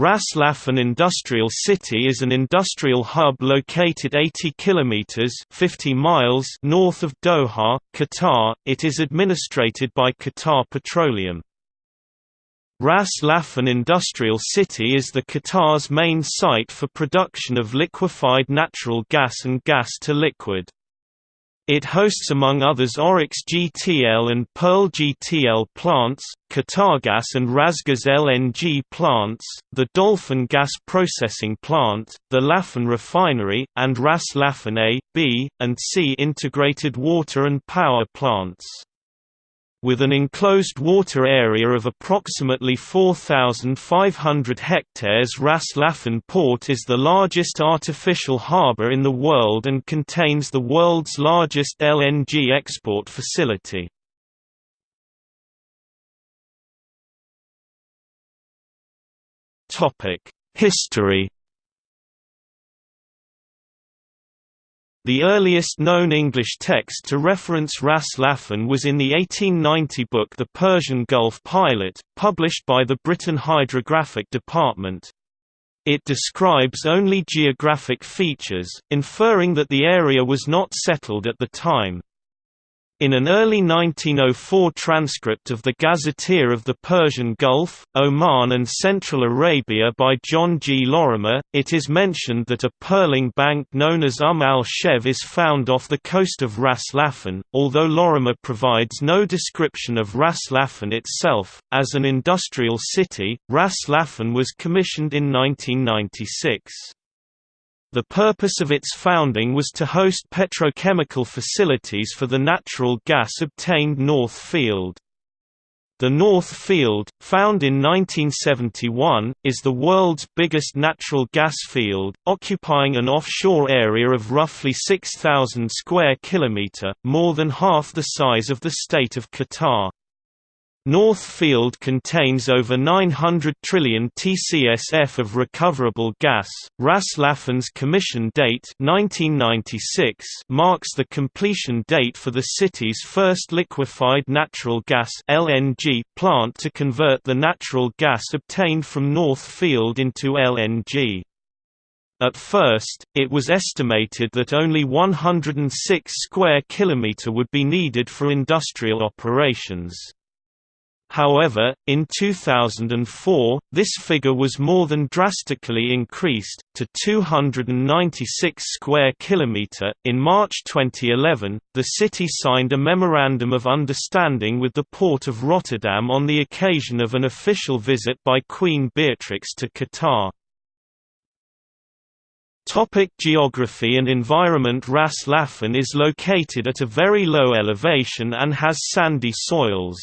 Ras Laffan Industrial City is an industrial hub located 80 kilometers (50 miles) north of Doha, Qatar. It is administrated by Qatar Petroleum. Ras Laffan Industrial City is the Qatar's main site for production of liquefied natural gas and gas to liquid. It hosts among others Oryx GTL and Pearl GTL plants, Qatargas and Rasgas LNG plants, the Dolphin gas processing plant, the Laffan refinery, and Ras Laffan A, B, and C integrated water and power plants. With an enclosed water area of approximately 4,500 hectares Ras Laffan Port is the largest artificial harbour in the world and contains the world's largest LNG export facility. History The earliest known English text to reference Ras Laffan was in the 1890 book The Persian Gulf Pilot, published by the Britain Hydrographic Department. It describes only geographic features, inferring that the area was not settled at the time. In an early 1904 transcript of the Gazetteer of the Persian Gulf, Oman and Central Arabia by John G. Lorimer, it is mentioned that a pearling bank known as Umm al-Shev is found off the coast of Ras Laffan, although Lorimer provides no description of Ras Laffan itself. As an industrial city, Ras Laffan was commissioned in 1996. The purpose of its founding was to host petrochemical facilities for the natural gas obtained North Field. The North Field, found in 1971, is the world's biggest natural gas field, occupying an offshore area of roughly 6,000 square kilometre, more than half the size of the state of Qatar. North Field contains over 900 trillion TCSF of recoverable gas. Ras Laffan's commission date 1996 marks the completion date for the city's first liquefied natural gas (LNG) plant to convert the natural gas obtained from North Field into LNG. At first, it was estimated that only 106 square kilometre would be needed for industrial operations. However, in 2004, this figure was more than drastically increased to 296 square kilometer. In March 2011, the city signed a memorandum of understanding with the port of Rotterdam on the occasion of an official visit by Queen Beatrix to Qatar. Topic geography and environment Ras Laffan is located at a very low elevation and has sandy soils.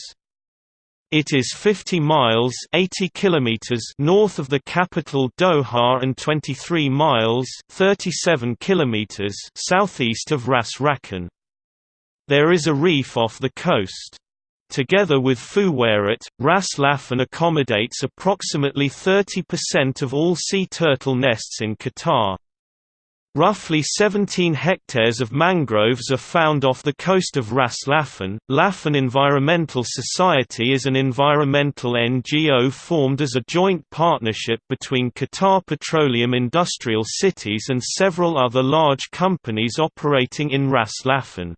It is 50 miles 80 kilometers north of the capital Doha and 23 miles 37 kilometers southeast of Ras Rakan. There is a reef off the coast. Together with Fuwairat, Ras Laffan accommodates approximately 30% of all sea turtle nests in Qatar. Roughly 17 hectares of mangroves are found off the coast of Ras Laffan. Laffan Environmental Society is an environmental NGO formed as a joint partnership between Qatar Petroleum Industrial Cities and several other large companies operating in Ras Laffan.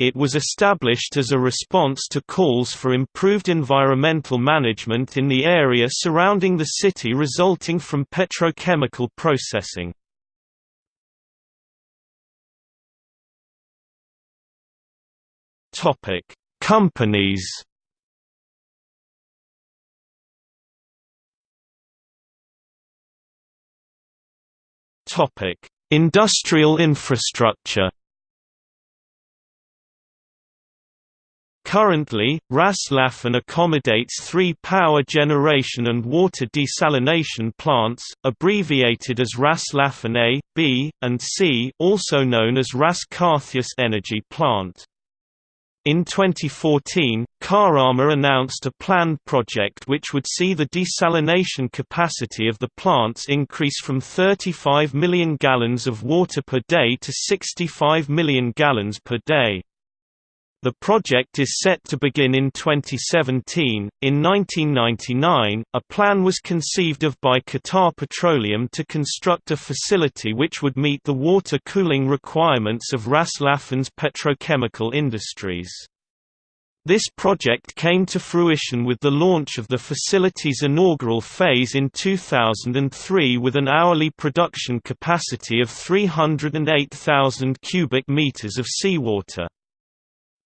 It was established as a response to calls for improved environmental management in the area surrounding the city resulting from petrochemical processing. Topic: Companies. Topic: Industrial infrastructure. Currently, Ras Laffan accommodates three power generation and water desalination plants, abbreviated as Ras Laffan A, B, and C also known as Ras Karthius Energy Plant. In 2014, Kahramaa announced a planned project which would see the desalination capacity of the plants increase from 35 million gallons of water per day to 65 million gallons per day. The project is set to begin in 2017. In 1999, a plan was conceived of by Qatar Petroleum to construct a facility which would meet the water cooling requirements of Ras Laffan's petrochemical industries. This project came to fruition with the launch of the facility's inaugural phase in 2003 with an hourly production capacity of 308,000 cubic meters of seawater.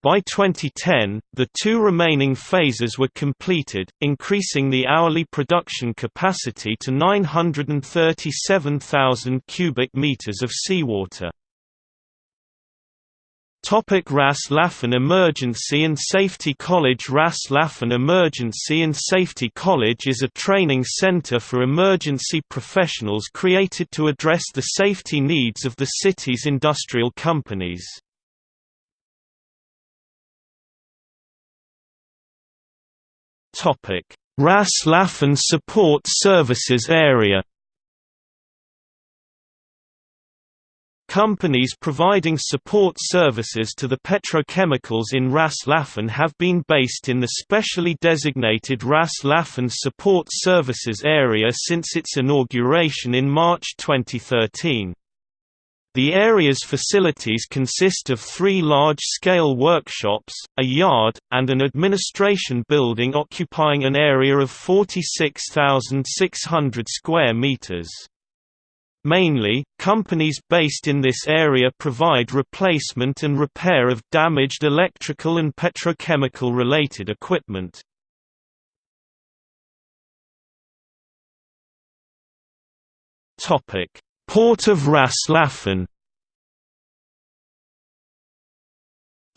By 2010, the two remaining phases were completed, increasing the hourly production capacity to 937,000 cubic meters of seawater. Topic Ras Laffan Emergency and Safety College Ras Laffan Emergency and Safety College is a training center for emergency professionals created to address the safety needs of the city's industrial companies. Ras Laffan Support Services Area Companies providing support services to the petrochemicals in Ras Laffan have been based in the specially designated Ras Laffan Support Services Area since its inauguration in March 2013. The area's facilities consist of three large-scale workshops, a yard, and an administration building occupying an area of 46,600 square meters. Mainly, companies based in this area provide replacement and repair of damaged electrical and petrochemical-related equipment. Port of Ras Laffan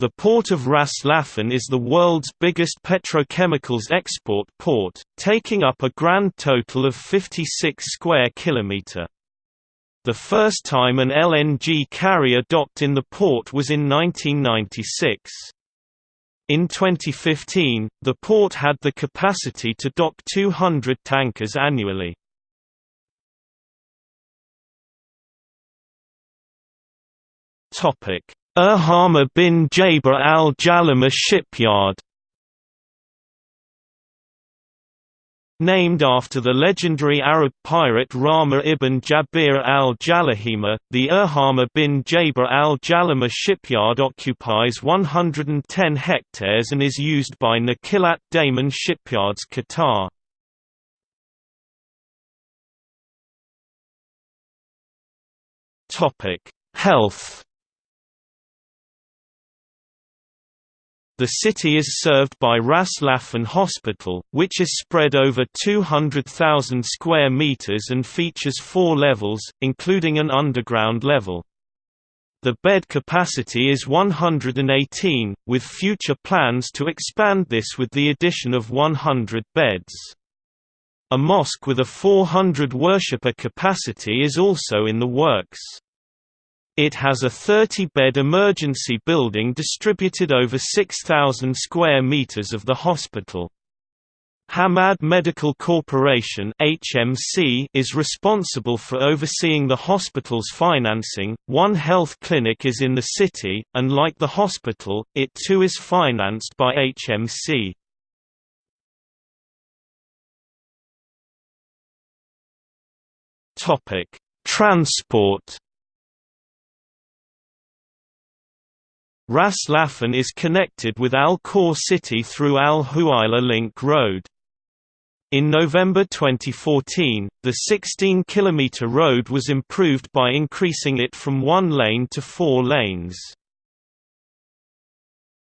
The port of Ras Laffan is the world's biggest petrochemicals export port, taking up a grand total of 56 square kilometre. The first time an LNG carrier docked in the port was in 1996. In 2015, the port had the capacity to dock 200 tankers annually. Erhama bin Jaber al-Jalama shipyard. Named after the legendary Arab pirate Rahmah ibn Jabir al-Jalahima, the Erhama bin Jaber al-Jalama shipyard occupies 110 hectares and is used by Nakilat Damen Shipyards Qatar. Health The city is served by Ras Laffan Hospital, which is spread over 200,000 square meters and features four levels, including an underground level. The bed capacity is 118, with future plans to expand this with the addition of 100 beds. A mosque with a 400 worshipper capacity is also in the works. It has a 30-bed emergency building distributed over 6,000 square meters of the hospital. Hamad Medical Corporation (HMC) is responsible for overseeing the hospital's financing. One health clinic is in the city, and like the hospital, it too is financed by HMC. Topic: Transport Ras Laffan is connected with Al Khor City through Al Huwaila Link Road. In November 2014, the 16-kilometer road was improved by increasing it from one lane to four lanes.